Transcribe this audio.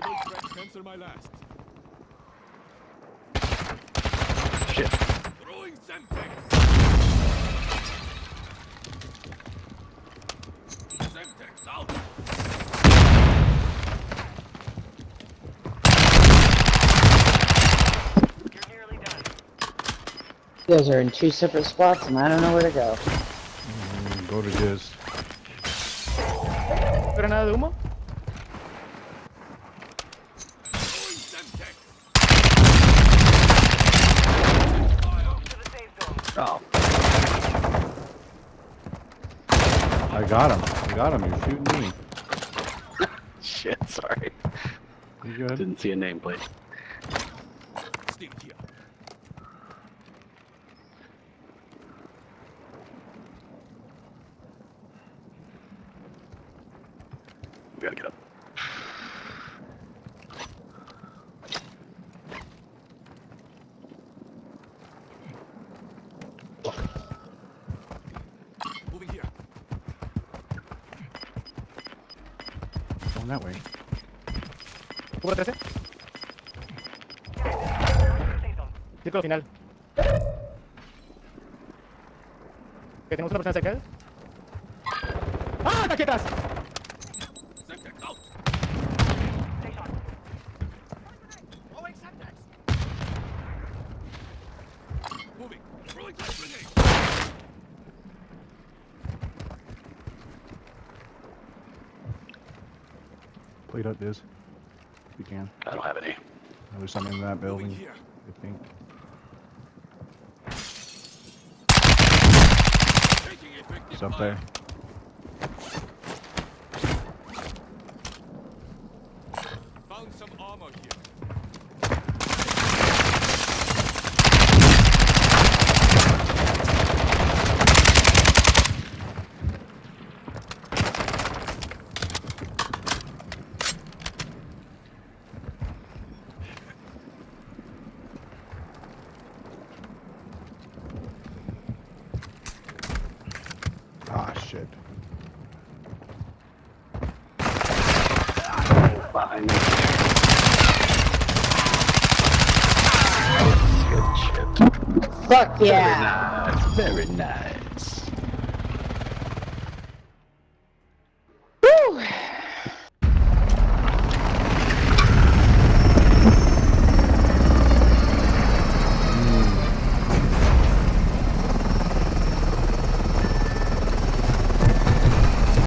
possible threat cancel my last. Shit. Throwing Semtex. Semtex out. You're nearly done. guys are in two separate spots and I don't know where to go. Mm, Go to Diz. Granada de humo. Throwing Semtex. Oh. I got him. I got him. You're shooting me. Shit, sorry. You good? Didn't see a nameplate. Still. We gotta get up. Going that way. Cubo 13. Círculo final. Que tenemos una persona cerca de él. ¡Ah, taquetas! Plate up, Diz. If you can. I don't have any. There's something in that building. here. I think. Taking It's up there. Found some armor here. Shit. Behind me. Good shit. Fuck yeah! Very Nice. Very nice.